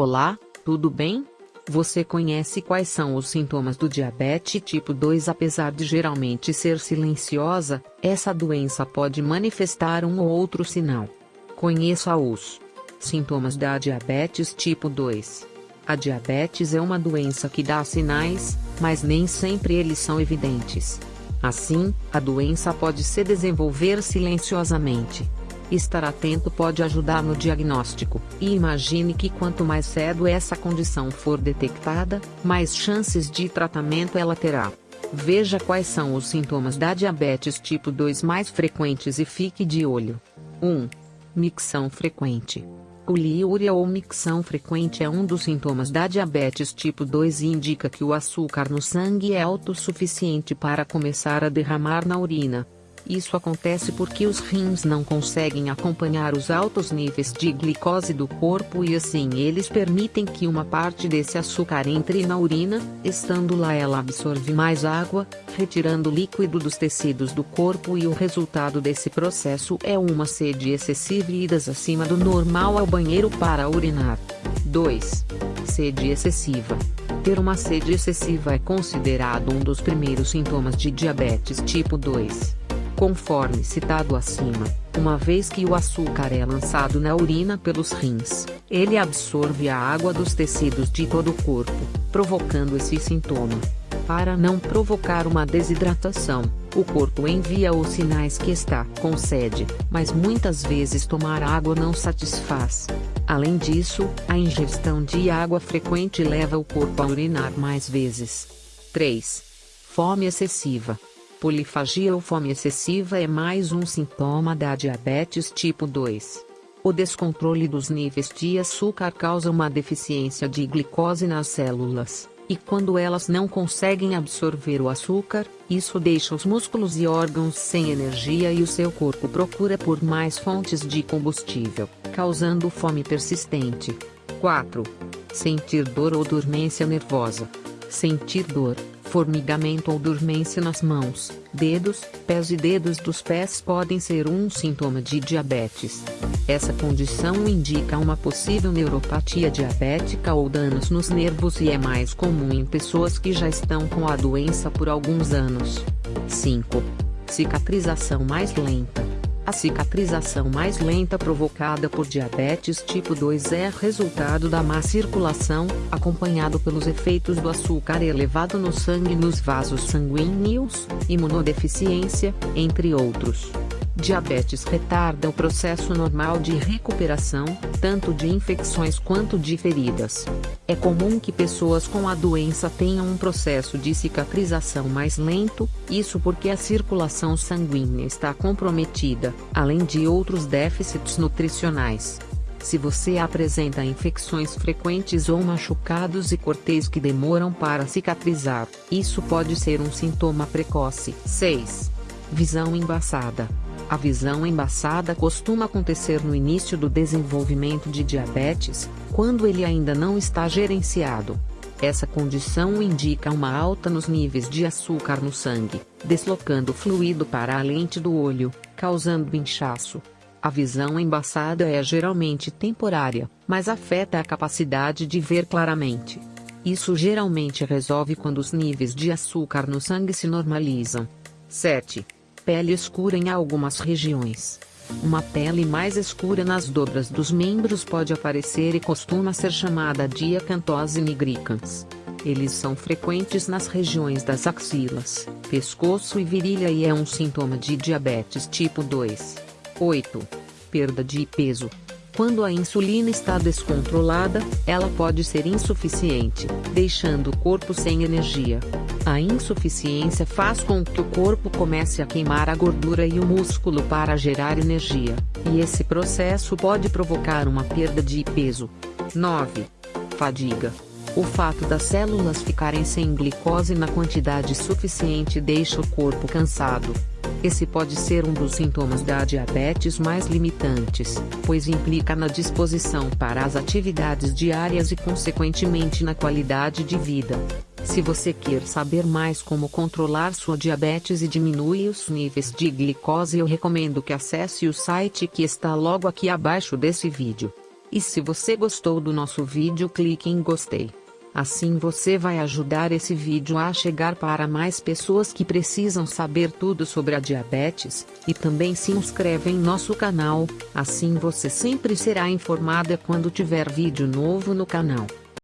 Olá, tudo bem? Você conhece quais são os sintomas do diabetes tipo 2? Apesar de geralmente ser silenciosa, essa doença pode manifestar um ou outro sinal. Conheça os sintomas da diabetes tipo 2. A diabetes é uma doença que dá sinais, mas nem sempre eles são evidentes. Assim, a doença pode se desenvolver silenciosamente. Estar atento pode ajudar no diagnóstico, e imagine que quanto mais cedo essa condição for detectada, mais chances de tratamento ela terá. Veja quais são os sintomas da diabetes tipo 2 mais frequentes e fique de olho. 1. Micção frequente. Poliúria ou micção frequente é um dos sintomas da diabetes tipo 2 e indica que o açúcar no sangue é alto o suficiente para começar a derramar na urina. Isso acontece porque os rins não conseguem acompanhar os altos níveis de glicose do corpo e assim eles permitem que uma parte desse açúcar entre na urina, estando lá ela absorve mais água, retirando líquido dos tecidos do corpo e o resultado desse processo é uma sede excessiva e idas acima do normal ao banheiro para urinar. 2. Sede excessiva. Ter uma sede excessiva é considerado um dos primeiros sintomas de diabetes tipo 2 conforme citado acima, uma vez que o açúcar é lançado na urina pelos rins, ele absorve a água dos tecidos de todo o corpo, provocando esse sintoma. Para não provocar uma desidratação, o corpo envia os sinais que está com sede, mas muitas vezes tomar água não satisfaz. Além disso, a ingestão de água frequente leva o corpo a urinar mais vezes. 3. Fome excessiva. Polifagia ou fome excessiva é mais um sintoma da diabetes tipo 2. O descontrole dos níveis de açúcar causa uma deficiência de glicose nas células, e quando elas não conseguem absorver o açúcar, isso deixa os músculos e órgãos sem energia e o seu corpo procura por mais fontes de combustível, causando fome persistente. 4. Sentir dor ou dormência nervosa. Sentir dor, Formigamento ou dormência nas mãos, dedos, pés e dedos dos pés podem ser um sintoma de diabetes. Essa condição indica uma possível neuropatia diabética ou danos nos nervos e é mais comum em pessoas que já estão com a doença por alguns anos. 5. Cicatrização mais lenta. A cicatrização mais lenta provocada por diabetes tipo 2 é resultado da má circulação, acompanhado pelos efeitos do açúcar elevado no sangue nos vasos sanguíneos, imunodeficiência, entre outros. Diabetes retarda o processo normal de recuperação, tanto de infecções quanto de feridas. É comum que pessoas com a doença tenham um processo de cicatrização mais lento, isso porque a circulação sanguínea está comprometida, além de outros déficits nutricionais. Se você apresenta infecções frequentes ou machucados e cortes que demoram para cicatrizar, isso pode ser um sintoma precoce. 6. Visão embaçada. A visão embaçada costuma acontecer no início do desenvolvimento de diabetes, quando ele ainda não está gerenciado. Essa condição indica uma alta nos níveis de açúcar no sangue, deslocando fluido para a lente do olho, causando inchaço. A visão embaçada é geralmente temporária, mas afeta a capacidade de ver claramente. Isso geralmente resolve quando os níveis de açúcar no sangue se normalizam. 7 pele escura em algumas regiões. Uma pele mais escura nas dobras dos membros pode aparecer e costuma ser chamada de acantose nigricans. Eles são frequentes nas regiões das axilas, pescoço e virilha e é um sintoma de diabetes tipo 2. 8. Perda de peso. Quando a insulina está descontrolada, ela pode ser insuficiente, deixando o corpo sem energia. A insuficiência faz com que o corpo comece a queimar a gordura e o músculo para gerar energia, e esse processo pode provocar uma perda de peso. 9. Fadiga. O fato das células ficarem sem glicose na quantidade suficiente deixa o corpo cansado. Esse pode ser um dos sintomas da diabetes mais limitantes, pois implica na disposição para as atividades diárias e consequentemente na qualidade de vida. Se você quer saber mais como controlar sua diabetes e diminuir os níveis de glicose eu recomendo que acesse o site que está logo aqui abaixo desse vídeo. E se você gostou do nosso vídeo clique em gostei. Assim você vai ajudar esse vídeo a chegar para mais pessoas que precisam saber tudo sobre a diabetes, e também se inscreve em nosso canal, assim você sempre será informada quando tiver vídeo novo no canal.